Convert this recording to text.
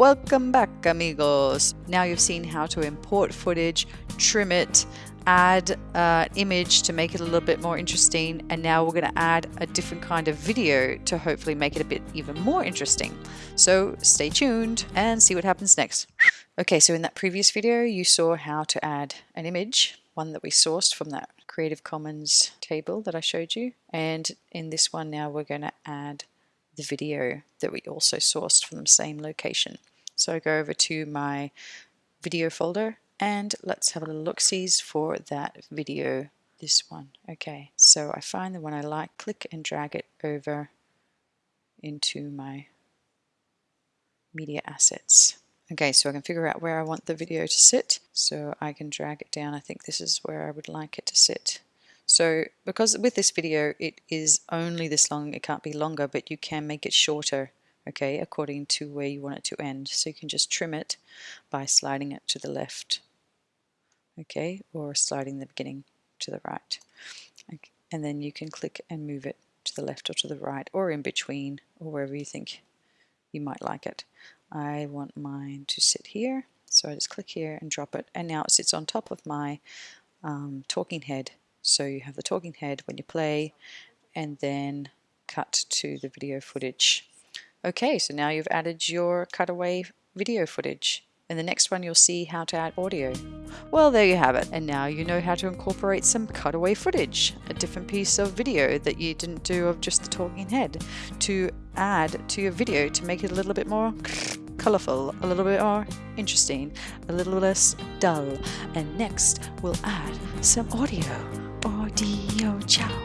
Welcome back amigos! Now you've seen how to import footage, trim it, add an image to make it a little bit more interesting and now we're going to add a different kind of video to hopefully make it a bit even more interesting. So stay tuned and see what happens next. Okay, so in that previous video you saw how to add an image, one that we sourced from that Creative Commons table that I showed you and in this one now we're going to add the video that we also sourced from the same location. So I go over to my video folder and let's have a little look-sees for that video, this one. Okay, so I find the one I like, click and drag it over into my media assets. Okay, so I can figure out where I want the video to sit. So I can drag it down. I think this is where I would like it to sit. So because with this video it is only this long, it can't be longer, but you can make it shorter okay, according to where you want it to end. So you can just trim it by sliding it to the left, okay, or sliding the beginning to the right. Okay. And then you can click and move it to the left or to the right or in between or wherever you think you might like it. I want mine to sit here, so I just click here and drop it, and now it sits on top of my um, talking head. So you have the talking head when you play, and then cut to the video footage Okay, so now you've added your cutaway video footage. In the next one, you'll see how to add audio. Well, there you have it. And now you know how to incorporate some cutaway footage, a different piece of video that you didn't do of just the talking head, to add to your video to make it a little bit more colorful, a little bit more interesting, a little less dull. And next, we'll add some audio. Audio, ciao.